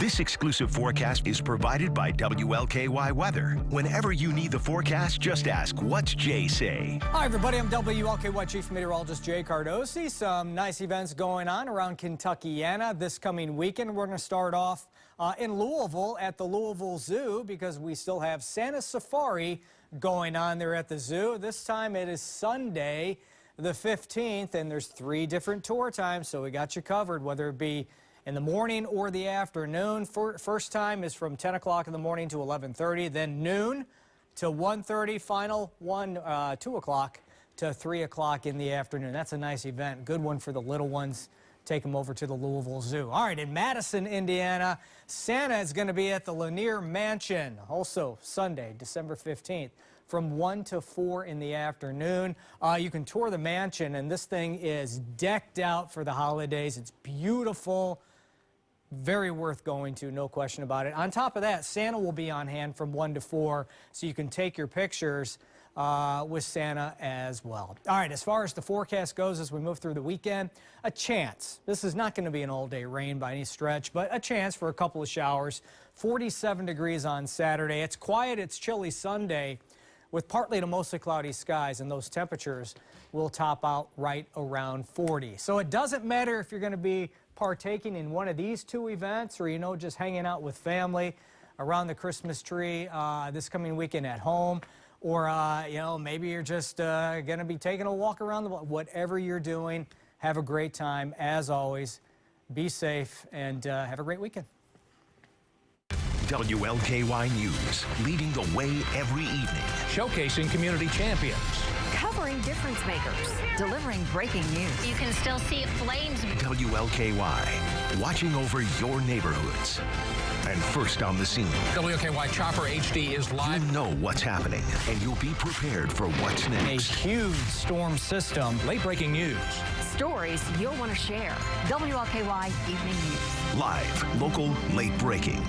This exclusive forecast is provided by WLKY Weather. Whenever you need the forecast, just ask, what's Jay say? Hi, everybody. I'm WLKY Chief Meteorologist Jay Cardosi. Some nice events going on around Kentuckiana this coming weekend. We're going to start off uh, in Louisville at the Louisville Zoo because we still have Santa Safari going on there at the zoo. This time it is Sunday the 15th, and there's three different tour times, so we got you covered, whether it be in the morning or the afternoon. First time is from 10 o'clock in the morning to 11.30, then noon to 1.30, final one, uh, 2 o'clock to 3 o'clock in the afternoon. That's a nice event. Good one for the little ones. Take them over to the Louisville Zoo. All right, in Madison, Indiana, Santa is going to be at the Lanier Mansion, also Sunday, December 15th from 1 to 4 in the afternoon. Uh, you can tour the mansion, and this thing is decked out for the holidays. It's beautiful. Very worth going to, no question about it. On top of that, Santa will be on hand from 1 to 4, so you can take your pictures uh, with Santa as well. All right, as far as the forecast goes as we move through the weekend, a chance. This is not going to be an all-day rain by any stretch, but a chance for a couple of showers. 47 degrees on Saturday. It's quiet, it's chilly Sunday with partly to mostly cloudy skies, and those temperatures will top out right around 40. So it doesn't matter if you're going to be partaking in one of these two events or, you know, just hanging out with family around the Christmas tree uh, this coming weekend at home, or, uh, you know, maybe you're just uh, going to be taking a walk around the block. Whatever you're doing, have a great time. As always, be safe and uh, have a great weekend. WLKY News, leading the way every evening. Showcasing community champions. Covering difference makers. Delivering breaking news. You can still see flames. WLKY, watching over your neighborhoods. And first on the scene. WLKY Chopper HD is live. You know what's happening, and you'll be prepared for what's next. A huge storm system. Late breaking news. Stories you'll want to share. WLKY Evening News. Live, local, late breaking.